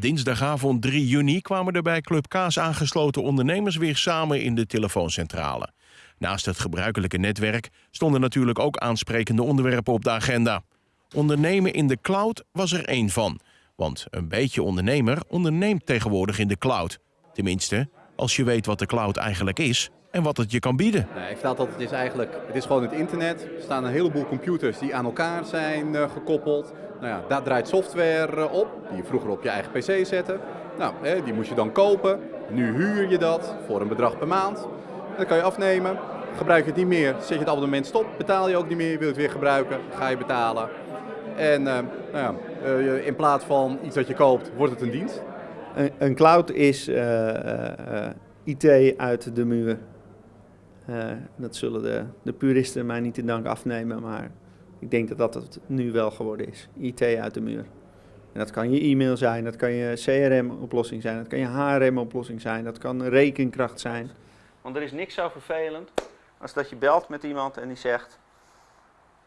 Dinsdagavond 3 juni kwamen er bij Club Kaas aangesloten ondernemers weer samen in de telefooncentrale. Naast het gebruikelijke netwerk stonden natuurlijk ook aansprekende onderwerpen op de agenda. Ondernemen in de cloud was er één van. Want een beetje ondernemer onderneemt tegenwoordig in de cloud. Tenminste, als je weet wat de cloud eigenlijk is en wat het je kan bieden. Nee, ik vertel dat het is eigenlijk, het is gewoon het internet. Er staan een heleboel computers die aan elkaar zijn uh, gekoppeld. Nou ja, daar draait software uh, op, die je vroeger op je eigen pc zette. Nou, hè, die moest je dan kopen. Nu huur je dat voor een bedrag per maand. Dat kan je afnemen. Gebruik je het niet meer, zet je het abonnement stop. Betaal je ook niet meer, wil je het weer gebruiken, ga je betalen. En uh, nou ja, in plaats van iets dat je koopt, wordt het een dienst. Een, een cloud is IT uit de muur. Uh, dat zullen de, de, puristen mij niet in dank afnemen, maar ik denk dat dat het nu wel geworden is. IT uit de muur. En dat kan je e-mail zijn, dat kan je CRM-oplossing zijn, dat kan je HRM-oplossing zijn, dat kan rekenkracht zijn. Want er is niks zo vervelend als dat je belt met iemand en die zegt...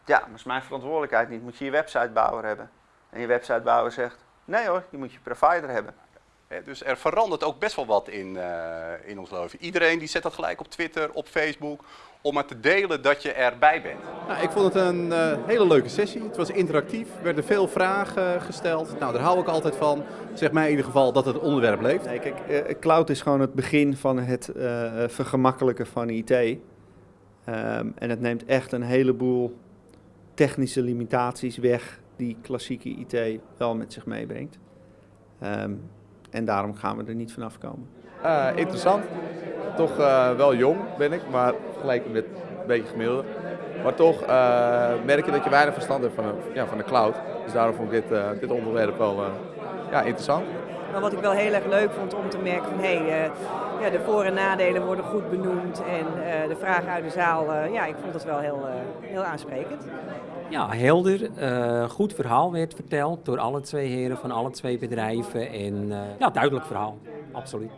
Ja, maar is mijn verantwoordelijkheid niet, moet je je websitebouwer hebben. En je websitebouwer zegt, nee hoor, je moet je provider hebben. Dus er verandert ook best wel wat in, uh, in ons leven. Iedereen die zet dat gelijk op Twitter, op Facebook, om maar te delen dat je erbij bent. Nou, ik vond het een uh, hele leuke sessie. Het was interactief, er werden veel vragen gesteld. Nou, daar hou ik altijd van. Zeg mij in ieder geval dat het onderwerp leeft. Nee, kijk, uh, cloud is gewoon het begin van het vergemakkelijken van IT. Um, en het neemt echt een heleboel technische limitaties weg die klassieke IT wel met zich meebrengt. Um, en daarom gaan we er niet vanaf komen. Uh, interessant. Toch uh, wel jong ben ik, maar vergeleken met een beetje gemiddelde. Maar toch uh, merk je dat je weinig verstand hebt van, ja, van de cloud. Dus daarom vond ik dit, dit onderwerp wel ja, interessant. Maar wat ik wel heel erg leuk vond om te merken van hé, hey, ja, de voor- en nadelen worden goed benoemd en de vragen uit de zaal, ja, ik vond het wel heel, heel aansprekend. Ja, helder, goed verhaal werd verteld door alle twee heren van alle twee bedrijven en ja, duidelijk verhaal, absoluut.